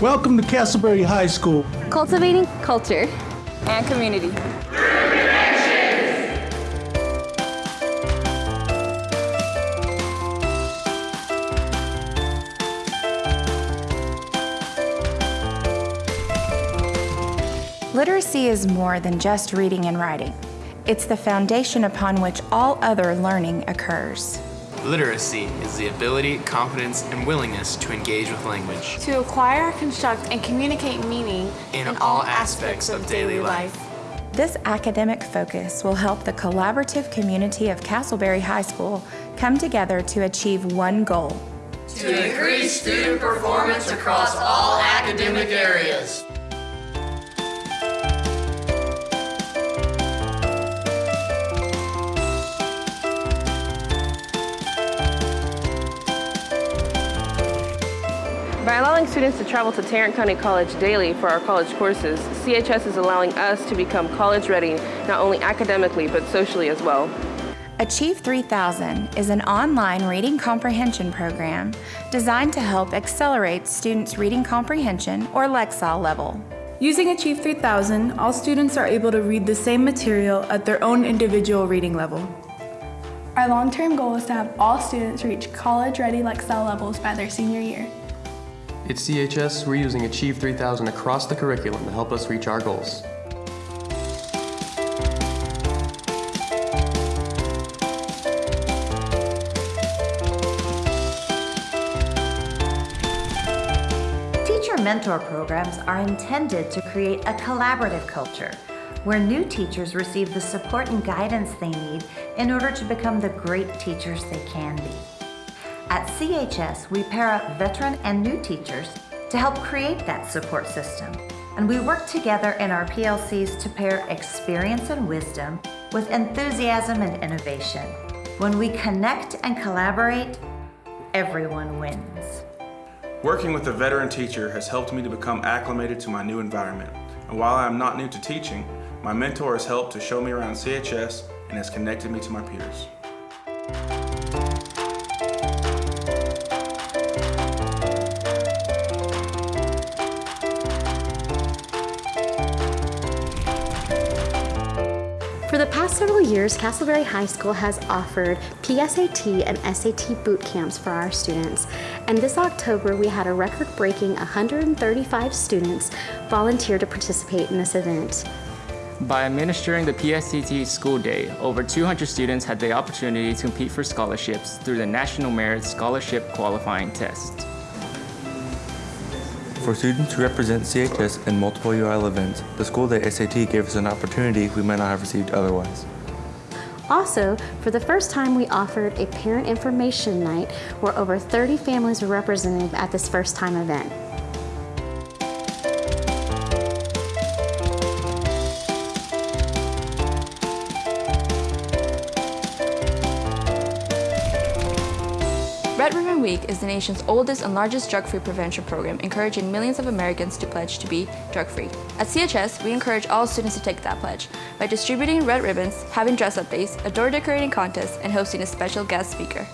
Welcome to Castleberry High School. Cultivating culture and community. Literacy is more than just reading and writing. It's the foundation upon which all other learning occurs. Literacy is the ability, confidence, and willingness to engage with language. To acquire, construct, and communicate meaning in, in all, all aspects, aspects of daily life. life. This academic focus will help the collaborative community of Castleberry High School come together to achieve one goal. To increase student performance across all academic areas. By allowing students to travel to Tarrant County College daily for our college courses, CHS is allowing us to become college ready, not only academically, but socially as well. Achieve 3000 is an online reading comprehension program designed to help accelerate students' reading comprehension or Lexile level. Using Achieve 3000, all students are able to read the same material at their own individual reading level. Our long-term goal is to have all students reach college-ready Lexile levels by their senior year. At CHS, we're using Achieve 3000 across the curriculum to help us reach our goals. Teacher mentor programs are intended to create a collaborative culture where new teachers receive the support and guidance they need in order to become the great teachers they can be. At CHS, we pair up veteran and new teachers to help create that support system. And we work together in our PLCs to pair experience and wisdom with enthusiasm and innovation. When we connect and collaborate, everyone wins. Working with a veteran teacher has helped me to become acclimated to my new environment. And while I am not new to teaching, my mentor has helped to show me around CHS and has connected me to my peers. Past several years, Castleberry High School has offered PSAT and SAT boot camps for our students. And this October, we had a record-breaking 135 students volunteer to participate in this event. By administering the PSAT School Day, over 200 students had the opportunity to compete for scholarships through the National Merit Scholarship Qualifying Test. For students who represent CHS in multiple UIL events, the School Day SAT gave us an opportunity we might not have received otherwise. Also, for the first time, we offered a parent information night where over 30 families were represented at this first time event. Red Ribbon Week is the nation's oldest and largest drug-free prevention program, encouraging millions of Americans to pledge to be drug-free. At CHS, we encourage all students to take that pledge by distributing red ribbons, having dress-up days, a door decorating contest, and hosting a special guest speaker.